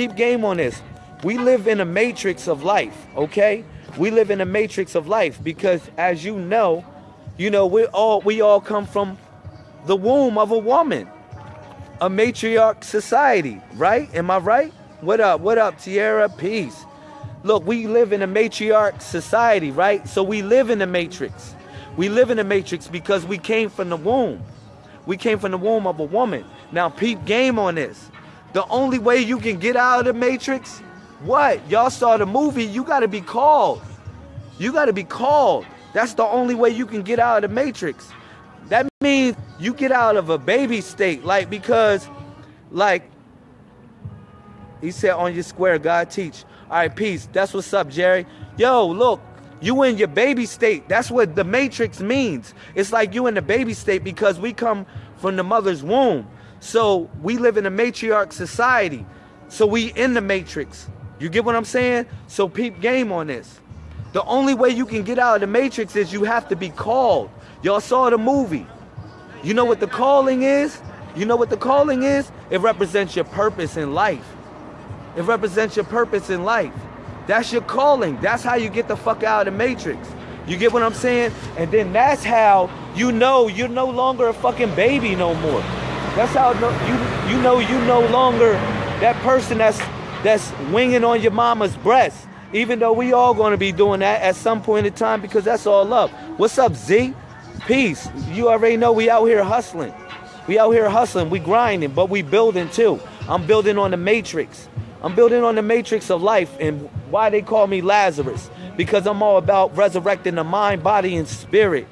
Keep game on this. We live in a matrix of life, okay? We live in a matrix of life because as you know, you know, we all we all come from the womb of a woman. A matriarch society, right? Am I right? What up? What up, Tierra? Peace. Look, we live in a matriarch society, right? So we live in the matrix. We live in the matrix because we came from the womb. We came from the womb of a woman. Now, peep game on this. The only way you can get out of the matrix, what? Y'all saw the movie, you got to be called. You got to be called. That's the only way you can get out of the matrix. That means you get out of a baby state, like because, like, he said on your square, God teach. All right, peace. That's what's up, Jerry. Yo, look, you in your baby state. That's what the matrix means. It's like you in the baby state because we come from the mother's womb. So we live in a matriarch society. So we in the matrix. You get what I'm saying? So peep game on this. The only way you can get out of the matrix is you have to be called. Y'all saw the movie. You know what the calling is? You know what the calling is? It represents your purpose in life. It represents your purpose in life. That's your calling. That's how you get the fuck out of the matrix. You get what I'm saying? And then that's how you know you're no longer a fucking baby no more. That's how no, you you know you no longer that person that's that's winging on your mama's breast. Even though we all going to be doing that at some point in time because that's all love. What's up, Z? Peace. You already know we out here hustling. We out here hustling. We grinding, but we building too. I'm building on the matrix. I'm building on the matrix of life and why they call me Lazarus because I'm all about resurrecting the mind, body, and spirit.